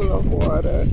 agora.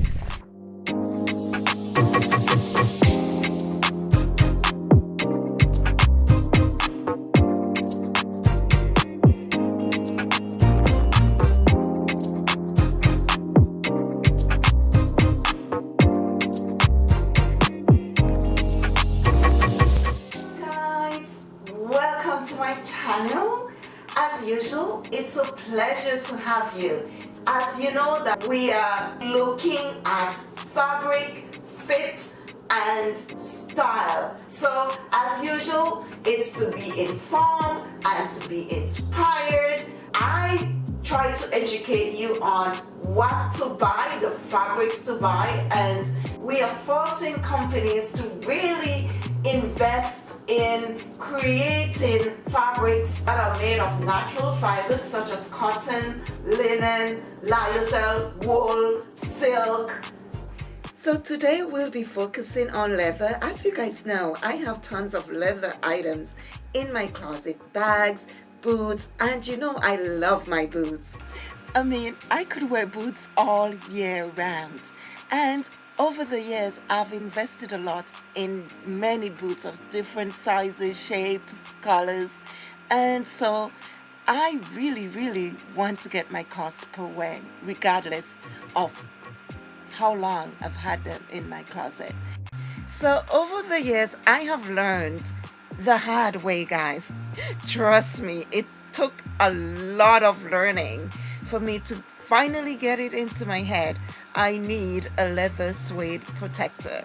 Usual. It's a pleasure to have you. As you know that we are looking at fabric fit and style. So as usual it's to be informed and to be inspired. I try to educate you on what to buy the fabrics to buy and we are forcing companies to really invest in creating fabrics that are made of natural fibers such as cotton, linen, lyocell, wool, silk. So today we'll be focusing on leather. As you guys know, I have tons of leather items in my closet, bags, boots, and you know I love my boots. I mean, I could wear boots all year round. And over the years, I've invested a lot in many boots of different sizes, shapes, colors. And so I really, really want to get my cost per wear, regardless of how long I've had them in my closet. So over the years, I have learned the hard way, guys. Trust me, it took a lot of learning for me to finally get it into my head I need a leather suede protector.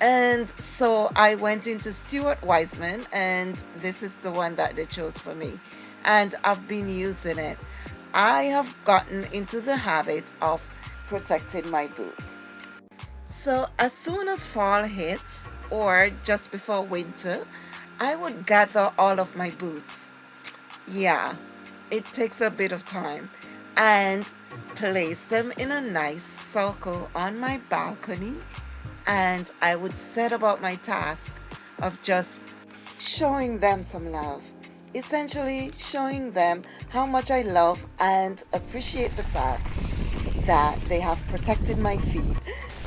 And so I went into Stuart Weitzman and this is the one that they chose for me. And I've been using it. I have gotten into the habit of protecting my boots. So as soon as fall hits or just before winter I would gather all of my boots. Yeah it takes a bit of time and place them in a nice circle on my balcony and I would set about my task of just showing them some love essentially showing them how much I love and appreciate the fact that they have protected my feet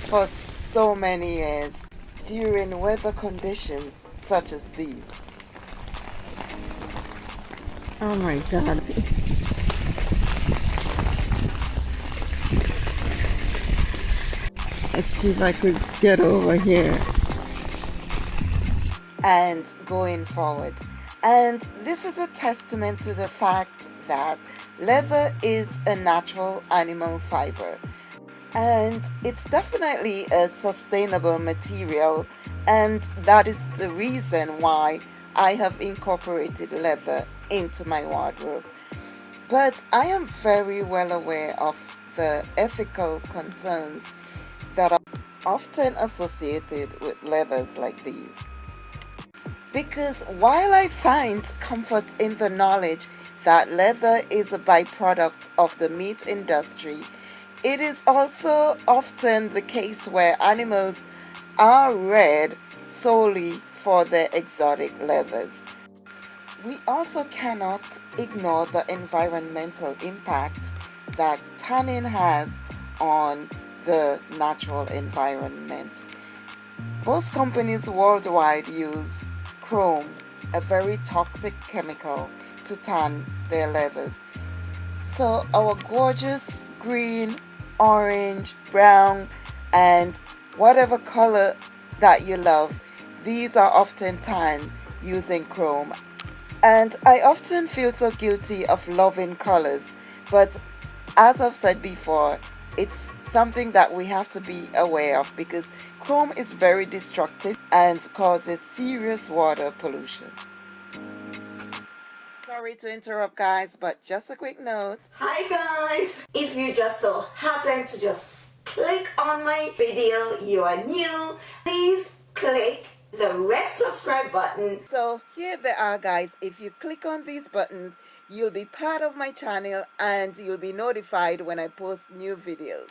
for so many years during weather conditions such as these. Oh my god. Let's see if I could get over here. And going forward. And this is a testament to the fact that leather is a natural animal fiber. And it's definitely a sustainable material. And that is the reason why I have incorporated leather into my wardrobe. But I am very well aware of the ethical concerns often associated with leathers like these. Because while I find comfort in the knowledge that leather is a byproduct of the meat industry, it is also often the case where animals are reared solely for their exotic leathers. We also cannot ignore the environmental impact that tanning has on the natural environment. Most companies worldwide use chrome, a very toxic chemical, to tan their leathers. So our gorgeous green, orange, brown, and whatever color that you love, these are often tanned using chrome. And I often feel so guilty of loving colors, but as I've said before, it's something that we have to be aware of because chrome is very destructive and causes serious water pollution. Sorry to interrupt guys, but just a quick note. Hi guys! If you just so happen to just click on my video, you are new, please click the red subscribe button. So here they are guys, if you click on these buttons, You'll be part of my channel and you'll be notified when I post new videos.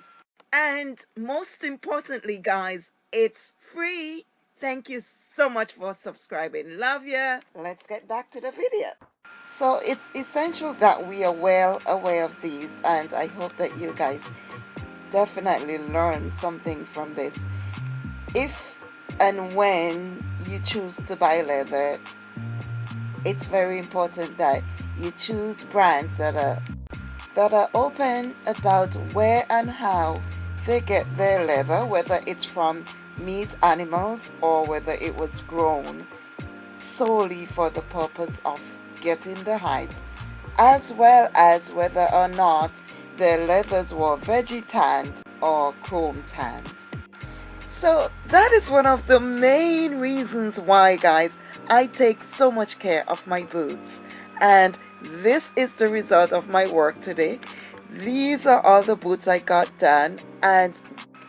And most importantly, guys, it's free. Thank you so much for subscribing. Love ya. Let's get back to the video. So it's essential that we are well aware of these and I hope that you guys definitely learn something from this. If and when you choose to buy leather, it's very important that you choose brands that are that are open about where and how they get their leather, whether it's from meat animals or whether it was grown solely for the purpose of getting the hides, as well as whether or not the leathers were veggie tanned or chrome tanned. So that is one of the main reasons why guys I take so much care of my boots and this is the result of my work today. These are all the boots I got done and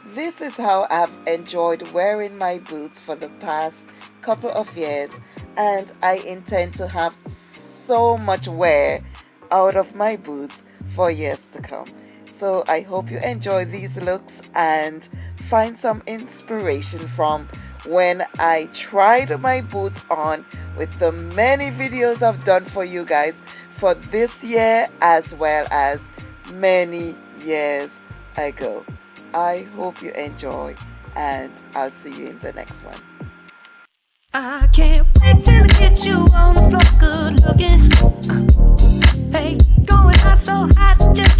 this is how I've enjoyed wearing my boots for the past couple of years and I intend to have so much wear out of my boots for years to come. So I hope you enjoy these looks and find some inspiration from when I tried my boots on with the many videos I've done for you guys for this year as well as many years ago. I hope you enjoy and I'll see you in the next one. I can't wait till I get you on the floor good looking. Uh, hey, going hot so hot just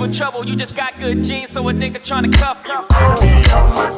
for trouble. You just got good genes, so a nigga tryna cuff you.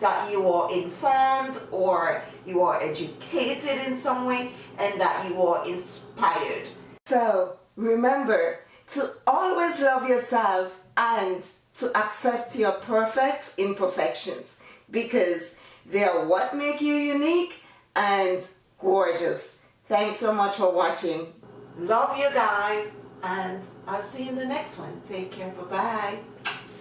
That you are informed or you are educated in some way and that you are inspired. So remember to always love yourself and to accept your perfect imperfections because they are what make you unique and gorgeous. Thanks so much for watching. Love you guys and i'll see you in the next one. Take care. Bye bye